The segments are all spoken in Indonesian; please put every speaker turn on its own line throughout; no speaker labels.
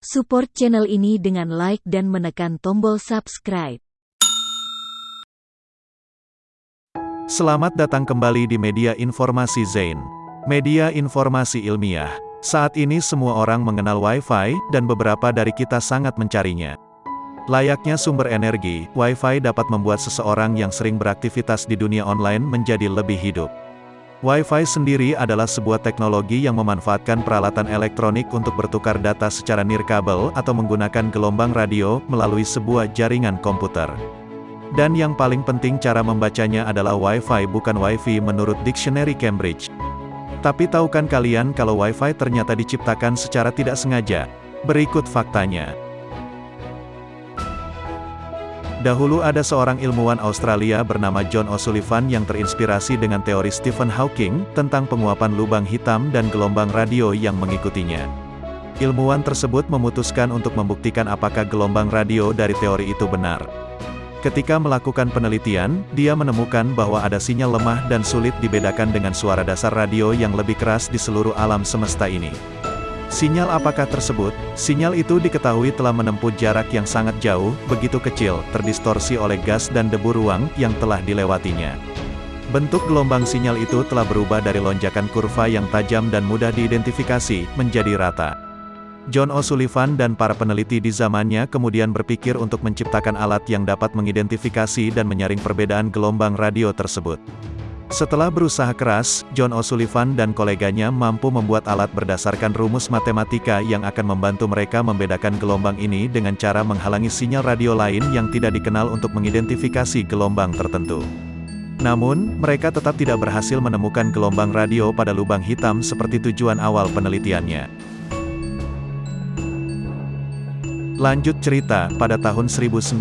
Support channel ini dengan like dan menekan tombol subscribe.
Selamat datang kembali di media informasi Zain. Media informasi ilmiah. Saat ini semua orang mengenal Wi-Fi, dan beberapa dari kita sangat mencarinya. Layaknya sumber energi, Wi-Fi dapat membuat seseorang yang sering beraktivitas di dunia online menjadi lebih hidup. Wi-Fi sendiri adalah sebuah teknologi yang memanfaatkan peralatan elektronik untuk bertukar data secara nirkabel atau menggunakan gelombang radio melalui sebuah jaringan komputer. Dan yang paling penting cara membacanya adalah Wi-Fi bukan Wi-Fi menurut dictionary Cambridge. Tapi tahukan kalian kalau Wi-Fi ternyata diciptakan secara tidak sengaja? Berikut faktanya. Dahulu ada seorang ilmuwan Australia bernama John O'Sullivan yang terinspirasi dengan teori Stephen Hawking, tentang penguapan lubang hitam dan gelombang radio yang mengikutinya. Ilmuwan tersebut memutuskan untuk membuktikan apakah gelombang radio dari teori itu benar. Ketika melakukan penelitian, dia menemukan bahwa ada sinyal lemah dan sulit dibedakan dengan suara dasar radio yang lebih keras di seluruh alam semesta ini. Sinyal apakah tersebut? Sinyal itu diketahui telah menempuh jarak yang sangat jauh, begitu kecil, terdistorsi oleh gas dan debu ruang yang telah dilewatinya. Bentuk gelombang sinyal itu telah berubah dari lonjakan kurva yang tajam dan mudah diidentifikasi, menjadi rata. John O'Sullivan dan para peneliti di zamannya kemudian berpikir untuk menciptakan alat yang dapat mengidentifikasi dan menyaring perbedaan gelombang radio tersebut. Setelah berusaha keras, John O'Sullivan dan koleganya mampu membuat alat berdasarkan rumus matematika yang akan membantu mereka membedakan gelombang ini dengan cara menghalangi sinyal radio lain yang tidak dikenal untuk mengidentifikasi gelombang tertentu. Namun, mereka tetap tidak berhasil menemukan gelombang radio pada lubang hitam seperti tujuan awal penelitiannya. Lanjut cerita, pada tahun 1992,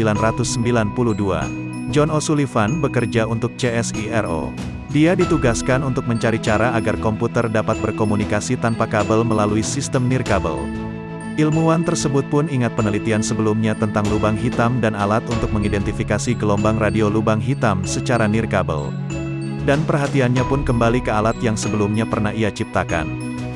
John O'Sullivan bekerja untuk CSIRO. Dia ditugaskan untuk mencari cara agar komputer dapat berkomunikasi tanpa kabel melalui sistem nirkabel. Ilmuwan tersebut pun ingat penelitian sebelumnya tentang lubang hitam dan alat untuk mengidentifikasi gelombang radio lubang hitam secara nirkabel. Dan perhatiannya pun kembali ke alat yang sebelumnya pernah ia ciptakan.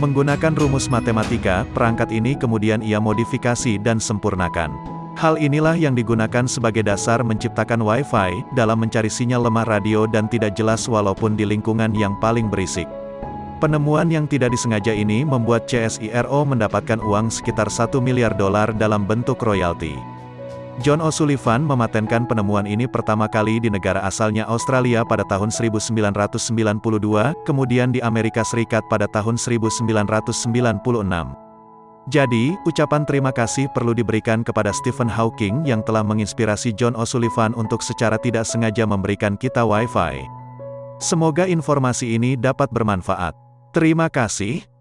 Menggunakan rumus matematika, perangkat ini kemudian ia modifikasi dan sempurnakan. Hal inilah yang digunakan sebagai dasar menciptakan Wi-Fi, dalam mencari sinyal lemah radio dan tidak jelas walaupun di lingkungan yang paling berisik. Penemuan yang tidak disengaja ini membuat CSIRO mendapatkan uang sekitar 1 miliar dolar dalam bentuk royalti. John O'Sullivan mematenkan penemuan ini pertama kali di negara asalnya Australia pada tahun 1992, kemudian di Amerika Serikat pada tahun 1996. Jadi, ucapan terima kasih perlu diberikan kepada Stephen Hawking yang telah menginspirasi John O'Sullivan untuk secara tidak sengaja memberikan kita Wi-Fi. Semoga informasi ini dapat bermanfaat. Terima kasih.